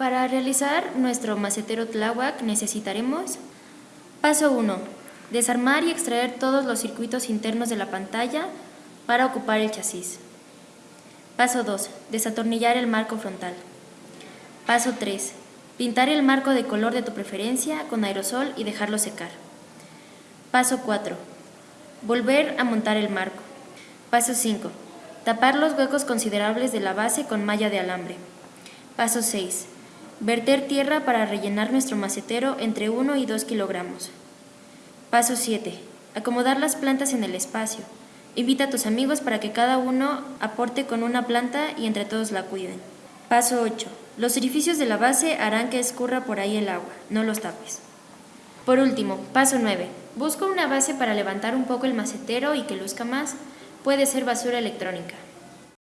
Para realizar nuestro macetero Tláhuac necesitaremos Paso 1. Desarmar y extraer todos los circuitos internos de la pantalla para ocupar el chasis. Paso 2. Desatornillar el marco frontal. Paso 3. Pintar el marco de color de tu preferencia con aerosol y dejarlo secar. Paso 4. Volver a montar el marco. Paso 5. Tapar los huecos considerables de la base con malla de alambre. Paso 6. Verter tierra para rellenar nuestro macetero entre 1 y 2 kilogramos. Paso 7. Acomodar las plantas en el espacio. Invita a tus amigos para que cada uno aporte con una planta y entre todos la cuiden. Paso 8. Los orificios de la base harán que escurra por ahí el agua, no los tapes. Por último, paso 9. Busca una base para levantar un poco el macetero y que luzca más. Puede ser basura electrónica.